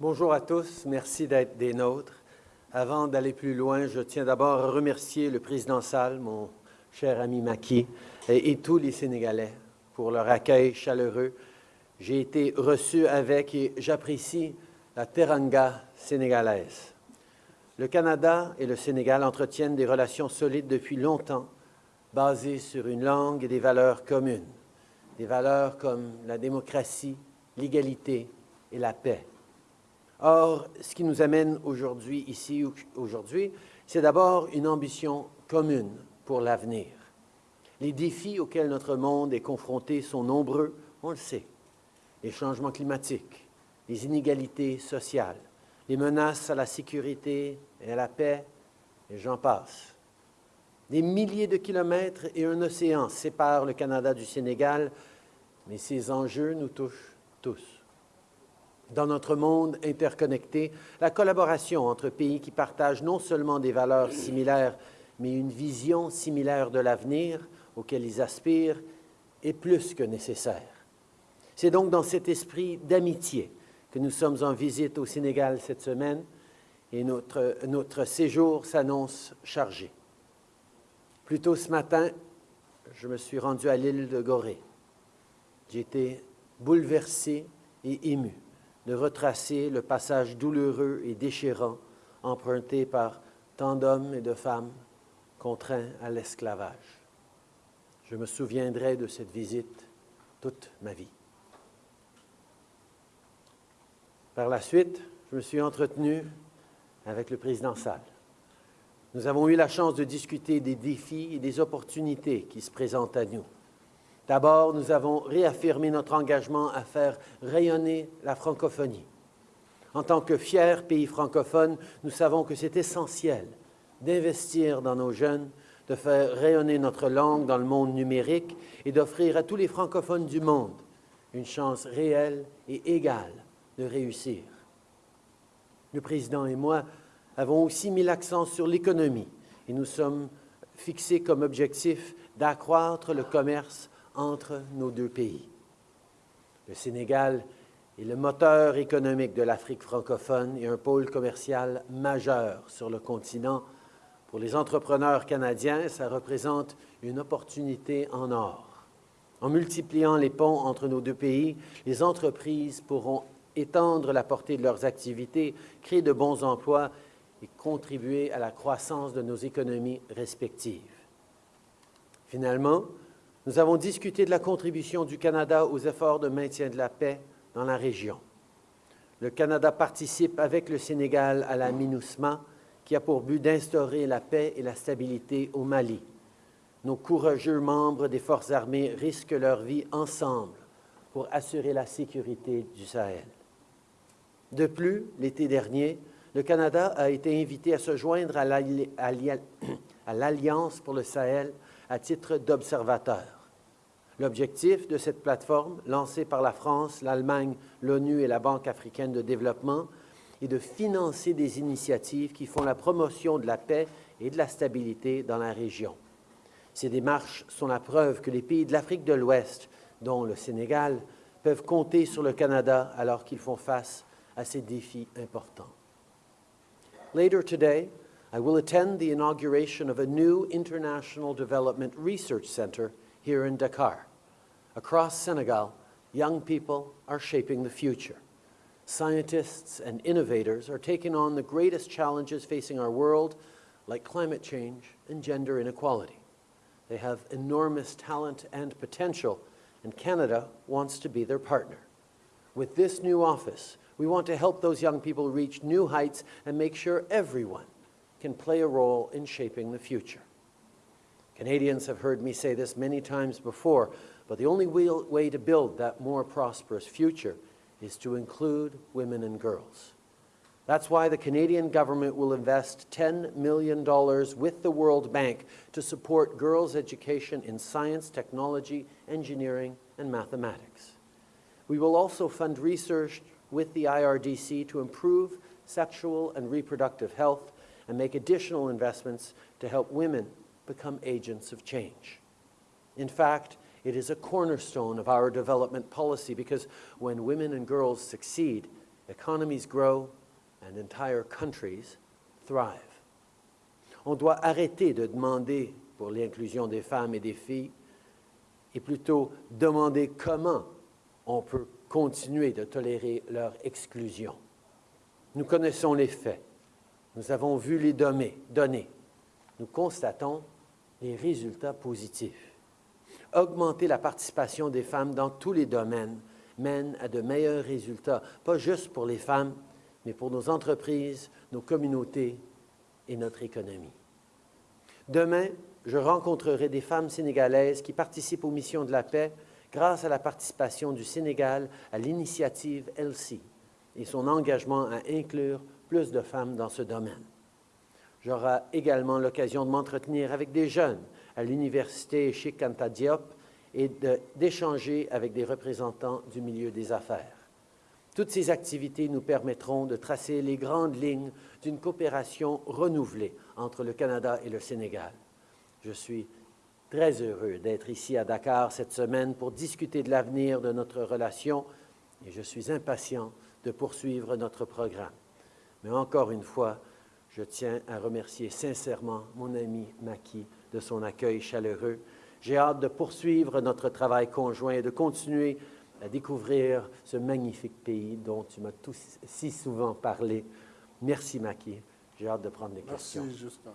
Bonjour à tous, merci d'être des nôtres. Avant d'aller plus loin, je tiens d'abord à remercier le président Sall, mon cher ami Maki, et, et, tous les Sénégalais pour leur accueil chaleureux. J'ai été reçu avec et j'apprécie la teranga sénégalaise. Le Canada et le Sénégal entretiennent des relations solides depuis longtemps, basées sur une langue et des valeurs communes, des valeurs comme la démocratie, l'égalité et la paix. Or, ce qui nous amène aujourd'hui, ici, aujourd'hui, c'est d'abord une ambition commune pour l'avenir. Les défis auxquels notre monde est confronté sont nombreux, on le sait. Les changements climatiques, les inégalités sociales, les menaces à la sécurité et à la paix, et j'en passe. Des milliers de kilomètres et un océan séparent le Canada du Sénégal, mais ces enjeux nous touchent tous. Dans notre monde interconnecté, la collaboration entre pays qui partagent non seulement des valeurs similaires, mais une vision similaire de l'avenir auquel ils aspirent est plus que nécessaire. C'est donc dans cet esprit d'amitié que nous sommes en visite au Sénégal cette semaine et notre, notre séjour s'annonce chargé. Plus tôt ce matin, je me suis rendu à l'île de Gorée. J'ai été bouleversé et ému de retracer le passage douloureux et déchirant emprunté par tant d'hommes et de femmes contraints à l'esclavage. Je me souviendrai de cette visite toute ma vie. Par la suite, je me suis entretenu avec le président Sall. Nous avons eu la chance de discuter des défis et des opportunités qui se présentent à nous. D'abord, nous avons réaffirmé notre engagement à faire rayonner la francophonie. En tant que fier pays francophone, nous savons que c'est essentiel d'investir dans nos jeunes, de faire rayonner notre langue dans le monde numérique et d'offrir à tous les francophones du monde une chance réelle et égale de réussir. Le président et moi avons aussi mis l'accent sur l'économie et nous sommes fixés comme objectif d'accroître le commerce entre nos deux pays. Le Sénégal est le moteur économique de l'Afrique francophone et un pôle commercial majeur sur le continent. Pour les entrepreneurs canadiens, ça représente une opportunité en or. En multipliant les ponts entre nos deux pays, les entreprises pourront étendre la portée de leurs activités, créer de bons emplois et contribuer à la croissance de nos économies respectives. Finalement, nous avons discuté de la contribution du Canada aux efforts de maintien de la paix dans la région. Le Canada participe avec le Sénégal à la MINUSMA, qui a pour but d'instaurer la paix et la stabilité au Mali. Nos courageux membres des forces armées risquent leur vie ensemble pour assurer la sécurité du Sahel. De plus, l'été dernier, le Canada a été invité à se joindre à l'Alliance pour le Sahel à titre d'observateur. L'objectif de cette plateforme, lancée par la France, l'Allemagne, l'ONU et la Banque africaine de développement, est de financer des initiatives qui font la promotion de la paix et de la stabilité dans la région. Ces démarches sont la preuve que les pays de l'Afrique de l'Ouest, dont le Sénégal, peuvent compter sur le Canada alors qu'ils font face à ces défis importants. Later today, I will attend the inauguration of a new International Development Research Center here in Dakar. Across Senegal, young people are shaping the future. Scientists and innovators are taking on the greatest challenges facing our world, like climate change and gender inequality. They have enormous talent and potential, and Canada wants to be their partner. With this new office, we want to help those young people reach new heights and make sure everyone can play a role in shaping the future. Canadians have heard me say this many times before, but the only way to build that more prosperous future is to include women and girls. That's why the Canadian government will invest $10 million with the World Bank to support girls' education in science, technology, engineering, and mathematics. We will also fund research with the IRDC to improve sexual and reproductive health and make additional investments to help women become agents of change. In fact, it is a cornerstone of our development policy because when women and girls succeed, Economies grow and entire countries thrive. On doit arrêter de demander pour l'inclusion des femmes et des filles et plutôt demander comment on peut continuer de tolérer leur exclusion. Nous connaissons les faits. Nous avons vu les données. Nous constatons les résultats positifs. Augmenter la participation des femmes dans tous les domaines mène à de meilleurs résultats, pas juste pour les femmes, mais pour nos entreprises, nos communautés et notre économie. Demain, je rencontrerai des femmes sénégalaises qui participent aux missions de la paix grâce à la participation du Sénégal à l'initiative ELSI et son engagement à inclure plus de femmes dans ce domaine. J'aurai également l'occasion de m'entretenir avec des jeunes à l'université Anta Diop et d'échanger avec des représentants du milieu des affaires. Toutes ces activités nous permettront de tracer les grandes lignes d'une coopération renouvelée entre le Canada et le Sénégal. Je suis très heureux d'être ici à Dakar cette semaine pour discuter de l'avenir de notre relation et je suis impatient de poursuivre notre programme. Mais encore une fois, je tiens à remercier sincèrement mon ami Maki de son accueil chaleureux. J'ai hâte de poursuivre notre travail conjoint et de continuer à découvrir ce magnifique pays dont tu m'as si souvent parlé. Merci Maki. J'ai hâte de prendre des questions. Merci Justin.